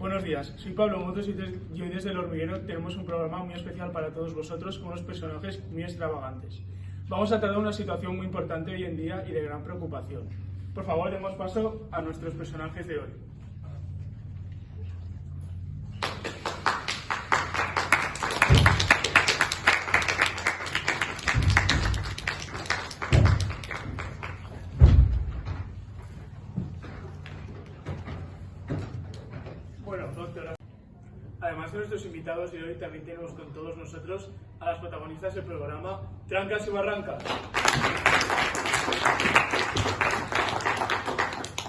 Buenos días, soy Pablo Motos y, y hoy desde El Hormiguero tenemos un programa muy especial para todos vosotros con unos personajes muy extravagantes. Vamos a tratar una situación muy importante hoy en día y de gran preocupación. Por favor, demos paso a nuestros personajes de hoy. Bueno, doctora. Además de nuestros invitados de hoy, también tenemos con todos nosotros a las protagonistas del programa Trancas y Barrancas.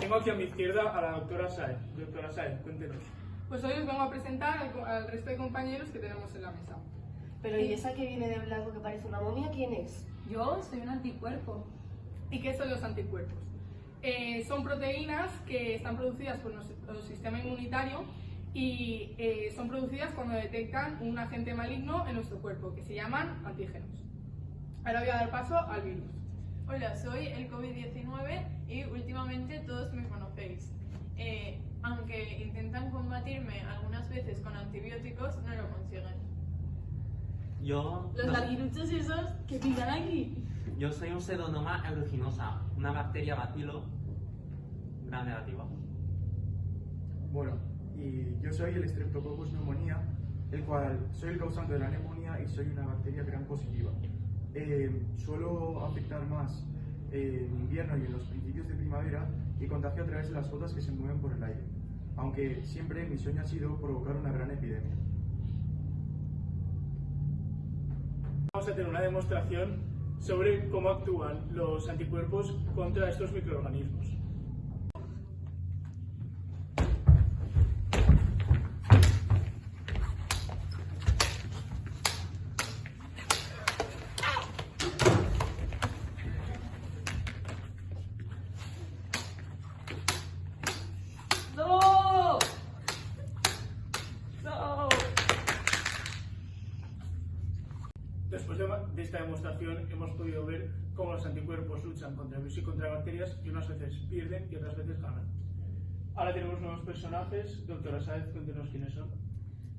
Tengo aquí a mi izquierda a la doctora Saez. Doctora Saez, cuéntenos. Pues hoy os vengo a presentar al, al resto de compañeros que tenemos en la mesa. Pero ¿y esa que viene de blanco que parece una momia, quién es? Yo soy un anticuerpo. ¿Y qué son los anticuerpos? Eh, son proteínas que están producidas por nuestro sistema inmunitario y eh, son producidas cuando detectan un agente maligno en nuestro cuerpo, que se llaman antígenos. Ahora voy a dar paso al virus. Hola, soy el COVID-19 y últimamente todos me conocéis. Eh, aunque intentan combatirme algunas veces con antibióticos, no lo consiguen. Yo, Los no- larguiruchos esos que pican aquí. Yo soy un pseudonoma aeruginosa, una bacteria bacilo gran negativa. Bueno, y yo soy el Streptococcus pneumonia, el cual soy el causante de la neumonía y soy una bacteria gram positiva. Eh, suelo afectar más eh, en invierno y en los principios de primavera y contagio a través de las gotas que se mueven por el aire, aunque siempre mi sueño ha sido provocar una gran epidemia. Vamos a tener una demostración sobre cómo actúan los anticuerpos contra estos microorganismos. ¡No! ¡No! Después de, de esta demostración hemos podido ver cómo los anticuerpos luchan contra virus y contra bacterias y unas veces pierden y otras veces ganan. Ahora tenemos nuevos personajes. Doctora Saez, cuéntenos quiénes son.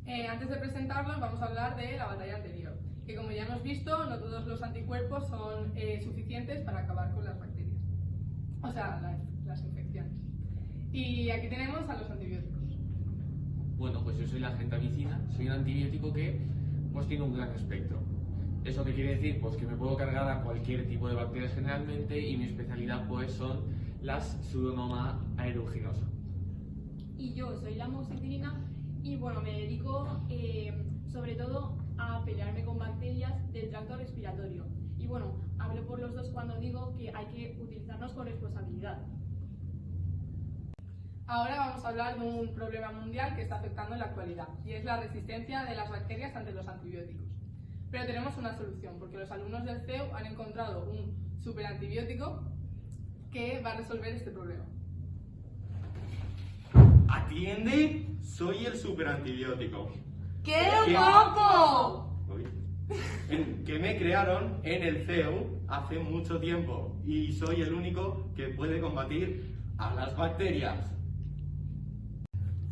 Eh, antes de presentarlos, vamos a hablar de la batalla anterior, que como ya hemos visto, no todos los anticuerpos son eh, suficientes para acabar con las bacterias, o sea, la- las infecciones. Y aquí tenemos a los antibióticos. Bueno, pues yo soy la gentamicina, soy un antibiótico que pues tiene un gran espectro. ¿Eso qué quiere decir? Pues que me puedo cargar a cualquier tipo de bacterias generalmente y mi especialidad pues son las pseudonoma aeruginosa. y yo soy la moxicilina y bueno, me dedico eh, sobre todo a pelearme con bacterias del tracto respiratorio. Y bueno, hablo por los dos cuando digo que hay que utilizarnos con responsabilidad. Ahora vamos a hablar de un problema mundial que está afectando en la actualidad, y es la resistencia de las bacterias ante los antibióticos. Pero tenemos una solución, porque los alumnos del CEU han encontrado un superantibiótico que va a resolver este problema. Atiende, soy el superantibiótico. ¡Qué ¿Qué? guapo! Uy. En- que me crearon en el CEU hace mucho tiempo y soy el único que puede combatir a las bacterias.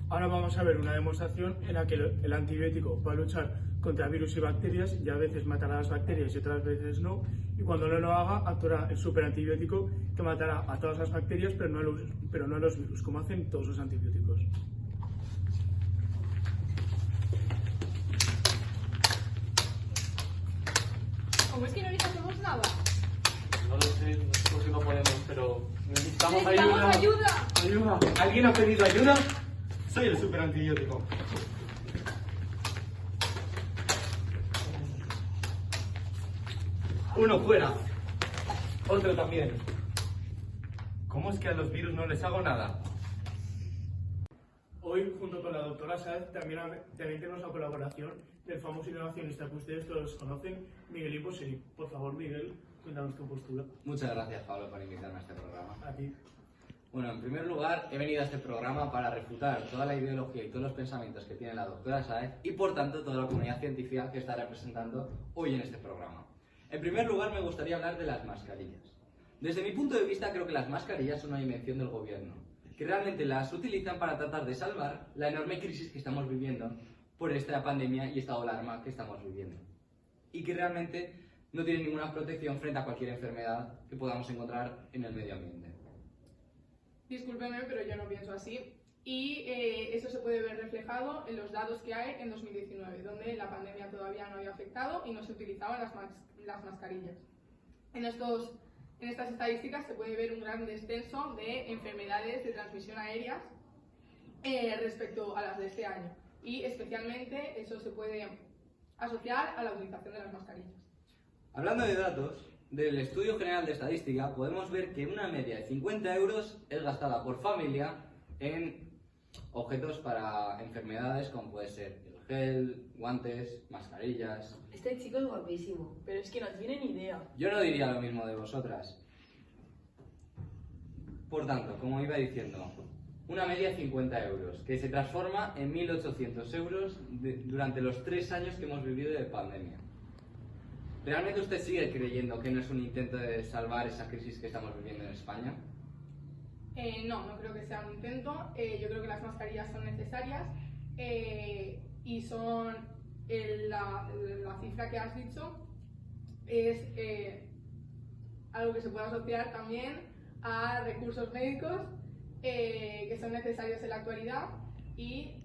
Ahora vamos a ver una demostración en la que el antibiótico va a luchar contra virus y bacterias y a veces matará a las bacterias y otras veces no. Y cuando no lo haga, actuará el superantibiótico que matará a todas las bacterias pero no a los, pero no a los virus, como hacen todos los antibióticos. ¿Cómo es que no les hacemos nada? No lo sé, nosotros sí no podemos, pero necesitamos ¡Necesitamos ayuda. ayuda! ¡Ayuda! ¿Alguien ha pedido ayuda? Soy el superantibiótico. Uno fuera. Otro también. ¿Cómo es que a los virus no les hago nada? Hoy, junto con la doctora Saez, también, también tenemos la colaboración del famoso innovacionista que ustedes todos conocen, Miguel Imposeri. Por favor, Miguel, cuéntanos tu postura. Muchas gracias, Pablo, por invitarme a este programa. A ti. Bueno, en primer lugar, he venido a este programa para refutar toda la ideología y todos los pensamientos que tiene la doctora Saez y, por tanto, toda la comunidad científica que está representando hoy en este programa. En primer lugar, me gustaría hablar de las mascarillas. Desde mi punto de vista, creo que las mascarillas son una invención del gobierno. que realmente las utilizan para tratar de salvar la enorme crisis que estamos viviendo por esta pandemia y esta alarma que estamos viviendo. Y que realmente no tienen ninguna protección frente a cualquier enfermedad que podamos encontrar en el medio ambiente. Discúlpeme, pero yo no pienso así. Y eh, eso se puede ver reflejado en los datos que hay en 2019, donde la pandemia todavía no había afectado y no se utilizaban las, mas- las mascarillas. En, estos, en estas estadísticas se puede ver un gran descenso de enfermedades de transmisión aérea eh, respecto a las de este año. Y especialmente eso se puede asociar a la utilización de las mascarillas. Hablando de datos, del Estudio General de Estadística podemos ver que una media de 50 euros es gastada por familia en objetos para enfermedades como puede ser el gel, guantes, mascarillas. Este chico es guapísimo. Pero es que no tiene ni idea. Yo no diría lo mismo de vosotras. Por tanto, como iba diciendo, una media de 50 euros, que se transforma en 1.800 euros de- durante los tres años que hemos vivido de pandemia. ¿Realmente usted sigue creyendo que no es un intento de salvar esa crisis que estamos viviendo en España? Eh, no, no creo que sea un intento. Eh, yo creo que las mascarillas son necesarias eh, y son la, cifra que has dicho es algo que se puede asociar también a recursos médicos que son necesarios en la actualidad y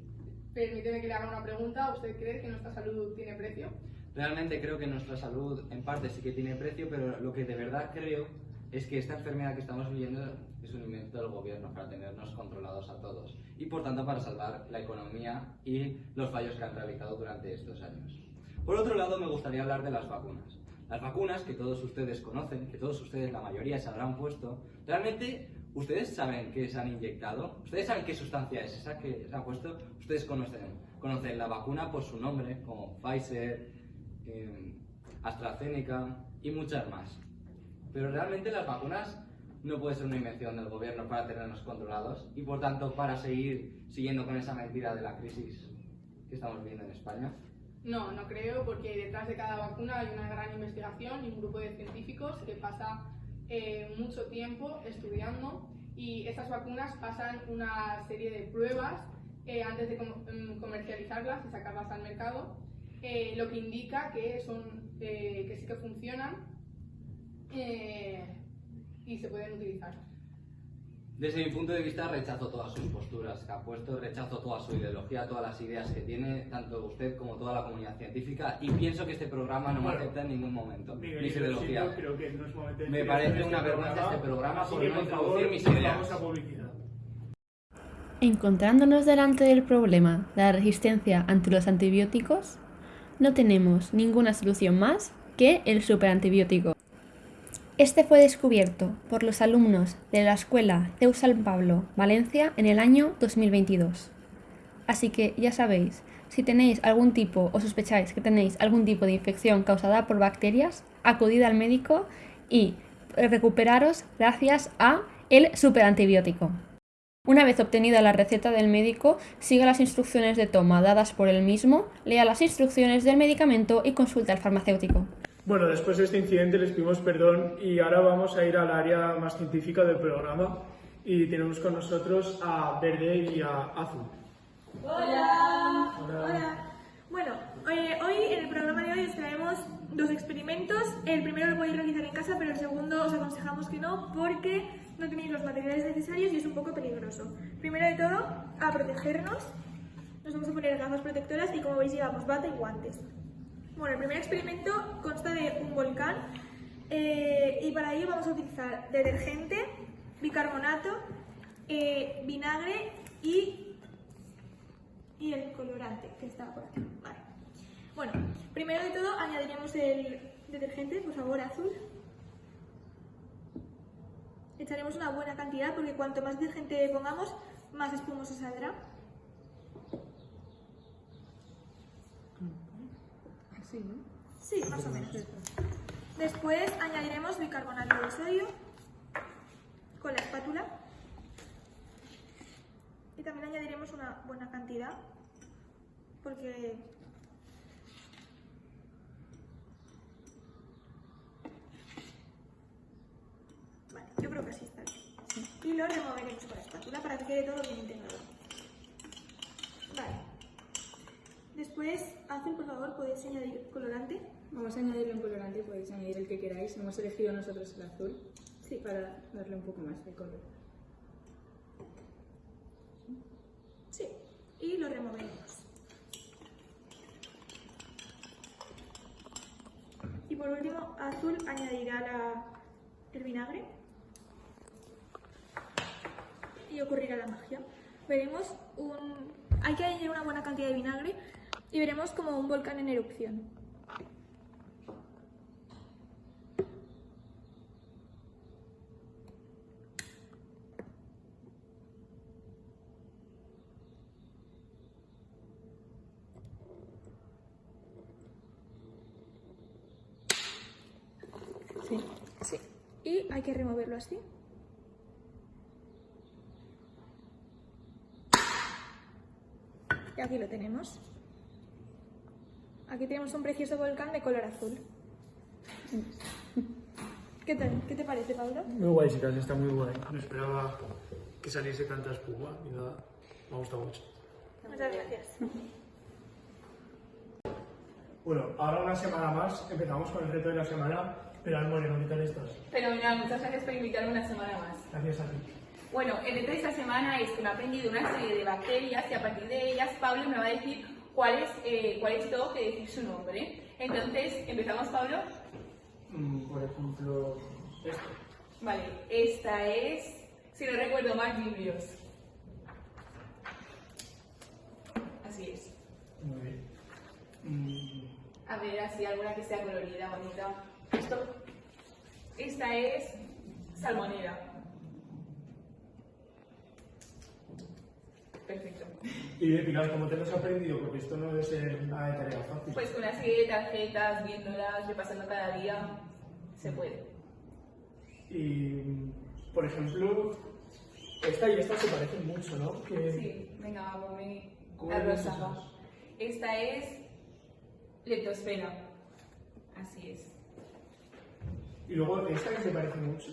permíteme que le haga una pregunta. ¿Usted cree que nuestra salud tiene precio? Realmente creo que nuestra salud en parte sí que tiene precio, pero lo que de verdad creo es que esta enfermedad que estamos viviendo es un invento del gobierno para tenernos controlados a todos y por tanto para salvar la economía y los fallos que han realizado durante estos años. Por otro lado, me gustaría hablar de las vacunas. Las vacunas que todos ustedes conocen, que todos ustedes, la mayoría, se habrán puesto, realmente ustedes saben qué se han inyectado, ustedes saben qué sustancia es esa que se ha puesto, ustedes conocen, conocen la vacuna por su nombre, como Pfizer, eh, AstraZeneca y muchas más. Pero realmente las vacunas no pueden ser una invención del gobierno para tenernos controlados y por tanto para seguir siguiendo con esa mentira de la crisis que estamos viviendo en España. No, no creo, porque detrás de cada vacuna hay una gran investigación y un grupo de científicos que pasa eh, mucho tiempo estudiando y estas vacunas pasan una serie de pruebas eh, antes de com- mm, comercializarlas y sacarlas al mercado, eh, lo que indica que, son, eh, que sí que funcionan eh, y se pueden utilizar. Desde mi punto de vista rechazo todas sus posturas que ha puesto, rechazo toda su ideología, todas las ideas que tiene, tanto usted como toda la comunidad científica y pienso que este programa no me acepta en ningún momento, Miguel, mis ideologías. siento, creo que no es momento de Me parece esto en una vergüenza este programa por no introducir mis ideas. Encontrándonos delante del problema de la resistencia ante los antibióticos, no tenemos ninguna solución más que el superantibiótico. Este fue descubierto por los alumnos de la Escuela CEU San Pablo, Valencia, en el año 2022. Así que ya sabéis, si tenéis algún tipo o sospecháis que tenéis algún tipo de infección causada por bacterias, acudid al médico y recuperaros gracias a el superantibiótico. Una vez obtenida la receta del médico, siga las instrucciones de toma dadas por él mismo, lea las instrucciones del medicamento y consulte al farmacéutico. Bueno, después de este incidente les pedimos perdón y ahora vamos a ir al área más científica del programa y tenemos con nosotros a Verde y a Azul. Hola. Hola. Bueno, eh, hoy en el programa de hoy os traemos dos experimentos. El primero lo podéis realizar en casa, pero el segundo os aconsejamos que no porque no tenéis los materiales necesarios y es un poco peligroso. Primero de todo, a protegernos. Nos vamos a poner gafas protectoras y como veis llevamos bata y guantes. Bueno, el primer experimento consta de un volcán eh, y para ello vamos a utilizar detergente, bicarbonato, eh, vinagre y y el colorante que está por aquí. Vale. Bueno, primero de todo añadiremos el detergente, por favor, azul. Echaremos una buena cantidad porque cuanto más detergente pongamos, más espumoso saldrá. Sí, más o menos. Después añadiremos bicarbonato de sodio con la espátula. Y también añadiremos una buena cantidad porque Vale, yo creo que así está bien. y lo removeremos con la espátula para que quede todo bien integrado. Vale. Después, Azul, por favor, ¿podéis añadir colorante? Vamos a añadirle un colorante, podéis añadir el que queráis. Hemos elegido nosotros el azul Sí. para darle un poco más de color. Sí. Y lo removemos. Y por último, Azul añadirá la- el vinagre. Y ocurrirá la magia. Veremos un... Hay que añadir una buena cantidad de vinagre y veremos como un volcán en erupción. Sí. Sí. Y hay que removerlo así. Y aquí lo tenemos. Aquí tenemos un precioso volcán de color azul. ¿Qué tal? ¿Qué te parece, Pablo? Muy guay, chicas, está muy guay. No esperaba que saliese tanta espuma ni nada. Me ha gustado mucho. Muchas gracias. Bueno, ahora una semana más empezamos con el reto de la semana. Pero al Moreno, ¿qué tal estás? Fenomenal, muchas gracias por invitarme una semana más. Gracias a ti. Bueno, el reto de esta semana es que me he aprendido una serie de bacterias y a partir de ellas Pablo me va a decir cuáles eh, cuáles tengo que decir su nombre. Entonces, ¿empezamos Pablo? Mm, por ejemplo, esto. Vale, esta es, si no recuerdo mal, Biblios. Así es. Muy bien. Mm, A ver, así alguna que sea colorida, bonita. Esto, esta es salmonera. Perfecto. Y Pilar, ¿cómo te lo has aprendido? Porque esto no debe ser nada de tarea fácil. Pues con una serie de tarjetas, viéndolas, repasando cada día, se puede. Y, por ejemplo, esta y esta se parecen mucho, ¿no? Que- Sí, venga, ponme ¿Cómo la rosa. va. Esta es leptosfera. Así es. Y luego esta que se parece mucho.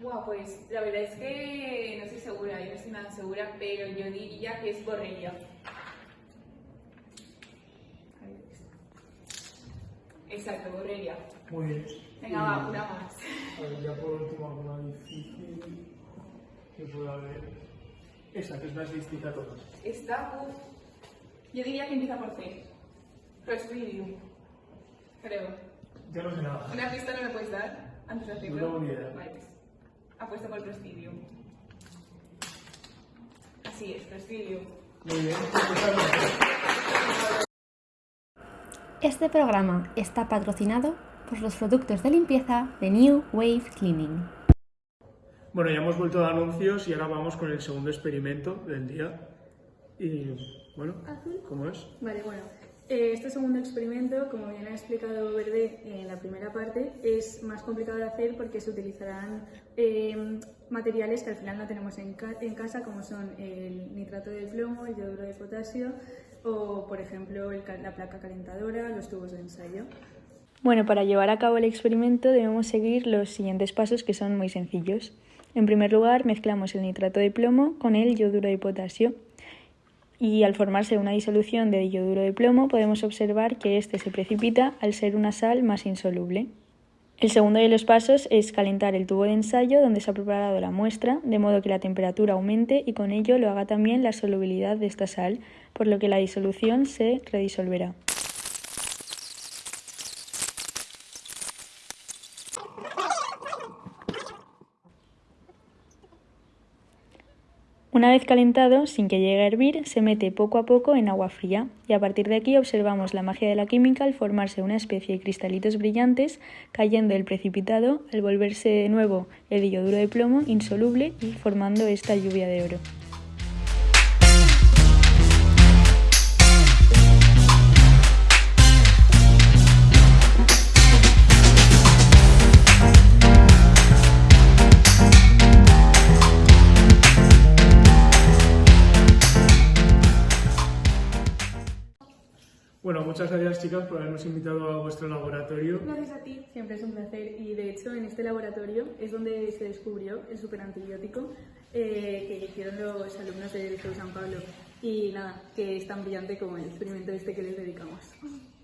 Buah, pues la verdad es que no estoy segura, yo no estoy nada segura, pero yo diría que es borrelia. Exacto, borrelia. Muy bien. Venga, va, una más. A ver, ya por último, alguna difícil que pueda haber. Esa, que es más distinta a todas. Esta, uf, yo diría que empieza por C. Clostridium. Creo. Ya no sé nada. ¿Una pista no me puedes dar antes de hacerlo? No tengo ni idea. Vale, pues, apuesto por Clostridium. Así es, Clostridium. Muy bien. Este programa está patrocinado por los productos de limpieza de New Wave Cleaning. Bueno, ya hemos vuelto de anuncios y ahora vamos con el segundo experimento del día. Y bueno, ¿cómo es? Vale, bueno. Eh, este segundo experimento, como bien ha explicado Verde en la primera parte, es más complicado de hacer porque se utilizarán eh, materiales que al final no tenemos en, en casa, como son el nitrato de plomo, el yoduro de potasio o, por ejemplo, la placa calentadora, los tubos de ensayo. Bueno, para llevar a cabo el experimento debemos seguir los siguientes pasos que son muy sencillos. En primer lugar, mezclamos el nitrato de plomo con el yoduro de potasio y al formarse una disolución de yoduro de plomo podemos observar que éste se precipita al ser una sal más insoluble. El segundo de los pasos es calentar el tubo de ensayo donde se ha preparado la muestra, de modo que la temperatura aumente y con ello lo haga también la solubilidad de esta sal, por lo que la disolución se redisolverá. Una vez calentado, sin que llegue a hervir, se mete poco a poco en agua fría y a partir de aquí observamos la magia de la química al formarse una especie de cristalitos brillantes cayendo el precipitado al volverse de nuevo el yoduro de plomo insoluble y formando esta lluvia de oro. Muchas gracias chicas por habernos invitado a vuestro laboratorio. Gracias a ti. Siempre es un placer y de hecho en este laboratorio es donde se descubrió el superantibiótico eh, que hicieron los alumnos del Liceo San Pablo y nada, que es tan brillante como el experimento este que les dedicamos.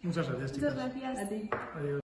Muchas gracias chicas. Muchas gracias. A ti. Adiós.